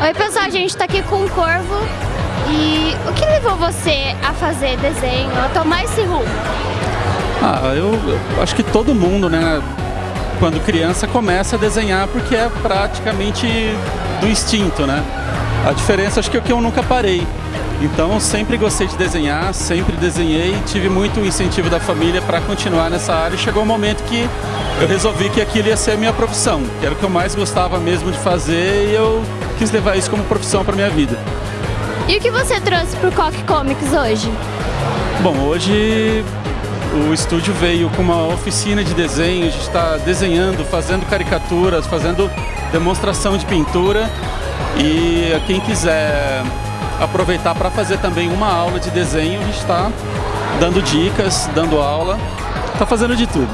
a gente está aqui com o Corvo. E o que levou você a fazer desenho, a tomar esse rumo? Ah, eu, eu acho que todo mundo, né, quando criança começa a desenhar porque é praticamente do instinto, né? A diferença acho que é que eu nunca parei. Então sempre gostei de desenhar, sempre desenhei, tive muito incentivo da família para continuar nessa área e chegou um momento que eu resolvi que aquilo ia ser a minha profissão, que era o que eu mais gostava mesmo de fazer e eu quis levar isso como profissão para minha vida. E o que você trouxe para o Coque Comics hoje? Bom, hoje o estúdio veio com uma oficina de desenho, a gente está desenhando, fazendo caricaturas, fazendo demonstração de pintura e quem quiser aproveitar para fazer também uma aula de desenho. A gente está dando dicas, dando aula, está fazendo de tudo.